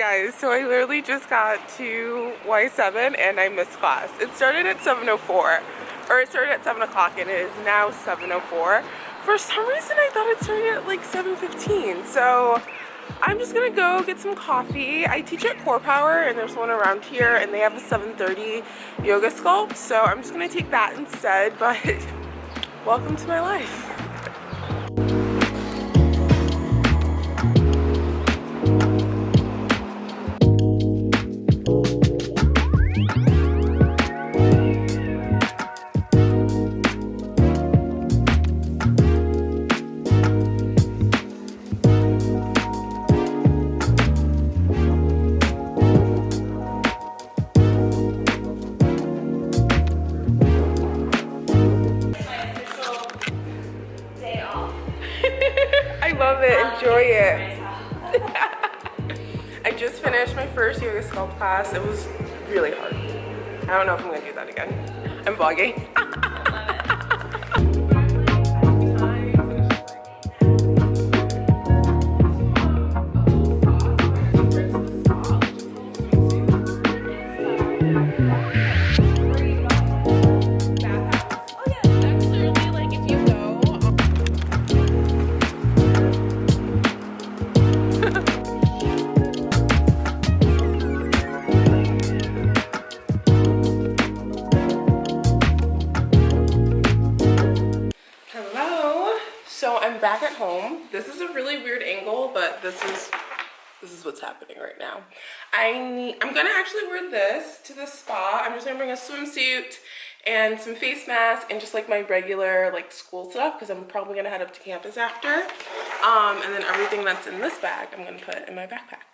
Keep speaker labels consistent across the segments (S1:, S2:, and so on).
S1: guys, so I literally just got to Y7 and I missed class. It started at 7.04, or it started at 7 o'clock and it is now 7.04. For some reason I thought it started at like 7.15, so I'm just gonna go get some coffee. I teach at Core Power and there's one around here and they have a 7.30 yoga sculpt, so I'm just gonna take that instead, but welcome to my life. Class. It was really hard. I don't know if I'm gonna do that again. I'm vlogging. back at home. This is a really weird angle, but this is this is what's happening right now. I need, I'm gonna actually wear this to the spa. I'm just gonna bring a swimsuit and some face masks and just like my regular like school stuff because I'm probably gonna head up to campus after. Um, and then everything that's in this bag I'm gonna put in my backpack.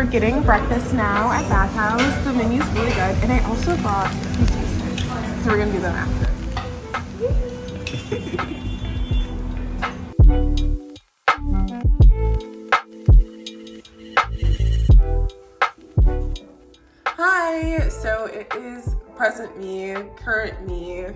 S1: We're getting breakfast now at Bathhouse. The menu's really good. And I also bought these. So we're gonna do them after. Hi, so it is present me, current me,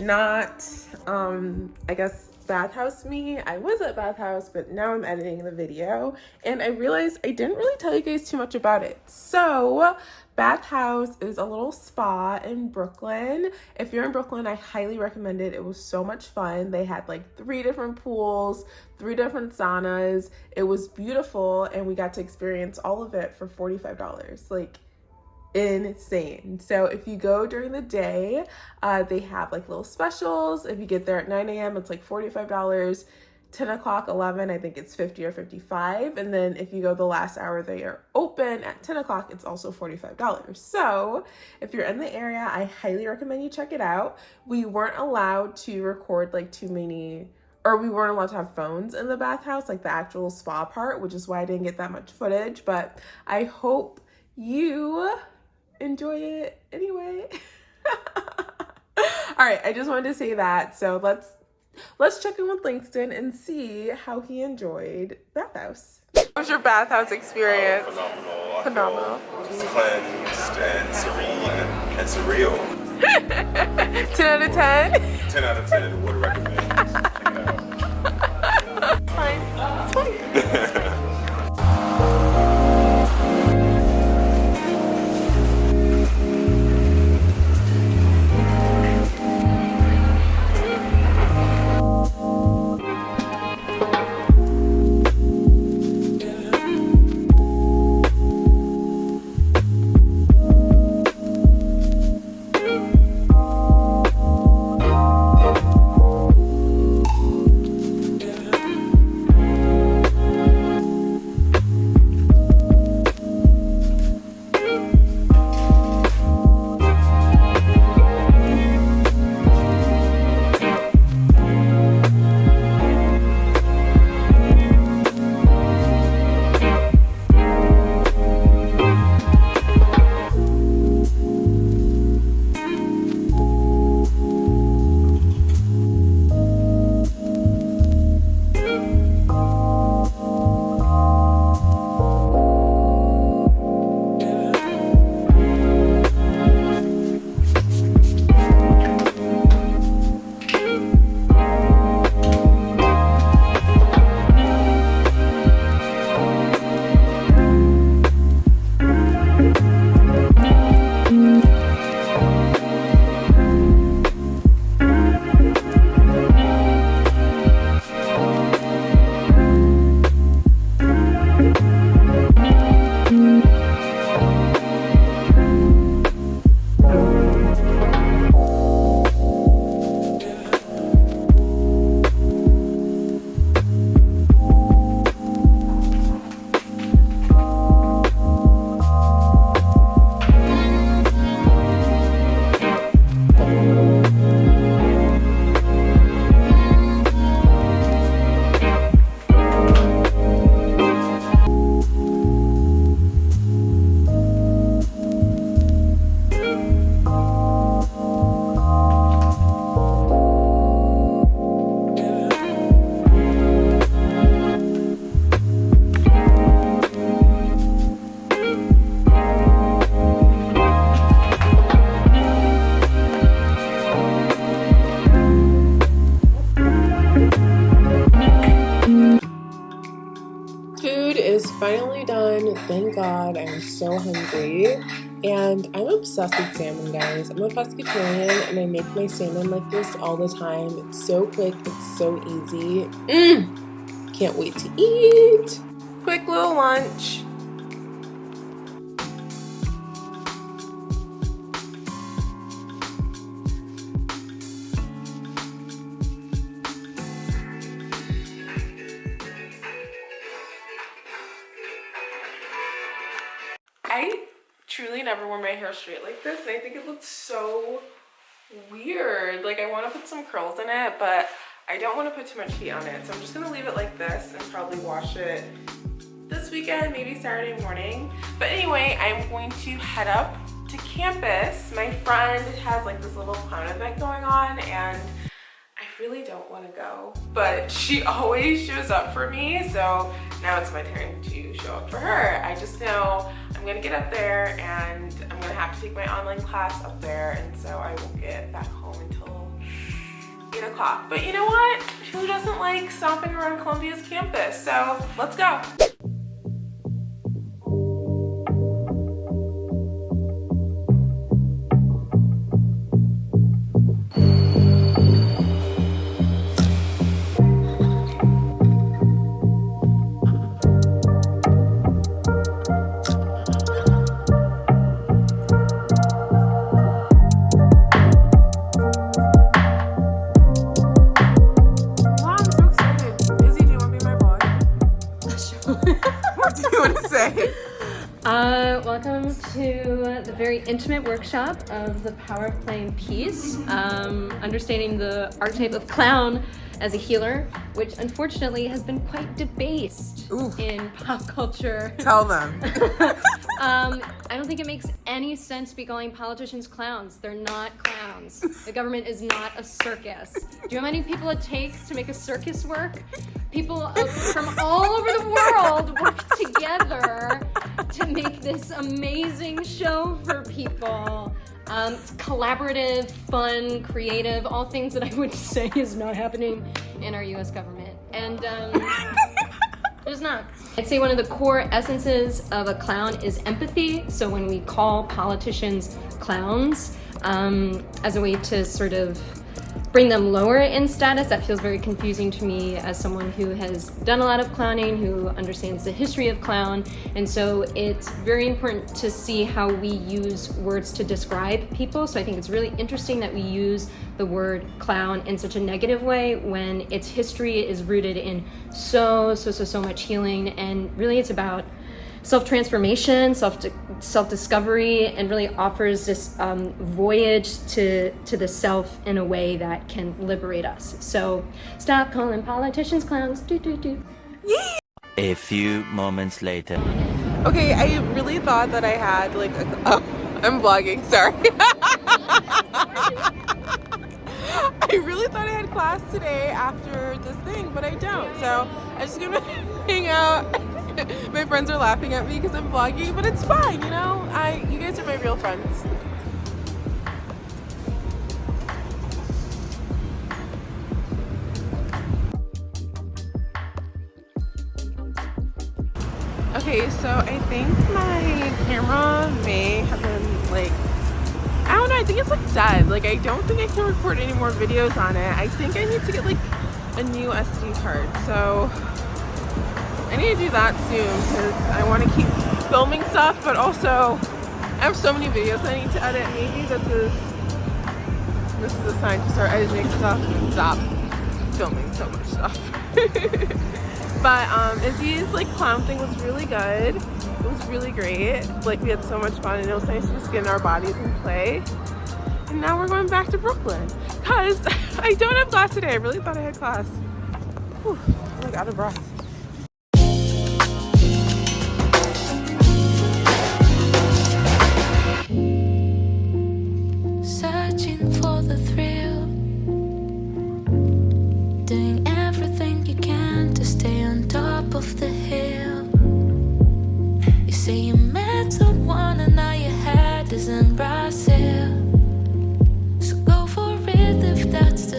S1: not, um, I guess bathhouse me. I was at bathhouse but now i'm editing the video. And i realized i didn't really tell you guys too much about it. So bathhouse is a little spa in brooklyn. If you're in brooklyn i highly recommend it. It was so much fun. They had like three different pools three different saunas. It was beautiful and we got to experience all of it for 45 dollars. Like insane. So if you go during the day, uh, they have like little specials. If you get there at 9 a.m., it's like $45. 10 o'clock, 11, I think it's 50 or 55. And then if you go the last hour they are open at 10 o'clock, it's also $45. So if you're in the area, I highly recommend you check it out. We weren't allowed to record like too many or we weren't allowed to have phones in the bathhouse, like the actual spa part, which is why I didn't get that much footage. But I hope you enjoy it anyway. All right, I just wanted to say that. So let's let's check in with Langston and see how he enjoyed bathhouse. What was your bathhouse experience?
S2: phenomenal.
S1: Phenomenal.
S2: cleansed and serene and surreal.
S1: 10 out of 10?
S2: 10 out of 10 would recommend. Check it out.
S1: Fine. It's fine. Thank God. I'm so hungry. And I'm obsessed with salmon, guys. I'm a pescatarian and I make my salmon like this all the time. It's so quick, it's so easy. Mmm! Can't wait to eat. Quick little lunch. Hair straight like this and I think it looks so weird. Like I want to put some curls in it, but I don't want to put too much heat on it. So I'm just going to leave it like this and probably wash it this weekend, maybe Saturday morning. But anyway, I'm going to head up to campus. My friend has like this little clown event going on and I really don't want to go, but she always shows up for me. So now it's my turn to show up for her. I just know I'm gonna get up there and I'm gonna have to take my online class up there. And so I won't get back home until eight o'clock. But you know what? Who doesn't like stomping around Columbia's campus? So let's go.
S3: To the very intimate workshop of the power of playing peace, um, understanding the archetype of clown as a healer, which unfortunately has been quite debased
S1: Ooh.
S3: in pop culture.
S1: Tell them.
S3: um, I don't think it makes any sense to be calling politicians clowns. They're not clowns. The government is not a circus. Do you know how many people it takes to make a circus work? People uh, from all over the world work together to make this amazing show for people. Um, it's collaborative, fun, creative, all things that I would say is not happening in our US government. And um, there's not. I'd say one of the core essences of a clown is empathy. So when we call politicians clowns um, as a way to sort of bring them lower in status, that feels very confusing to me as someone who has done a lot of clowning, who understands the history of clown. And so it's very important to see how we use words to describe people. So I think it's really interesting that we use the word clown in such a negative way when its history is rooted in so, so, so, so much healing. And really it's about self-transformation, self self-discovery, and really offers this um, voyage to to the self in a way that can liberate us. So stop calling politicians clowns. Do do do.
S4: A few moments later.
S1: Okay, I really thought that I had like a, oh, I'm vlogging, sorry. I really thought I had class today after this thing, but I don't. So I'm just gonna hang out. my friends are laughing at me because I'm vlogging, but it's fine, you know? I you guys are my real friends. Okay, so I think my camera may have been like, I don't know, I think it's like dead. Like I don't think I can record any more videos on it. I think I need to get like a new SD card. So I need to do that soon because I want to keep filming stuff, but also I have so many videos I need to edit. Maybe this is this is a sign to start editing stuff and stop filming so much stuff. But um, Izzy's like clown thing was really good. It was really great. Like we had so much fun and it was nice to just get in our bodies and play. And now we're going back to Brooklyn because I don't have class today. I really thought I had class. Whew, I'm like out of breath.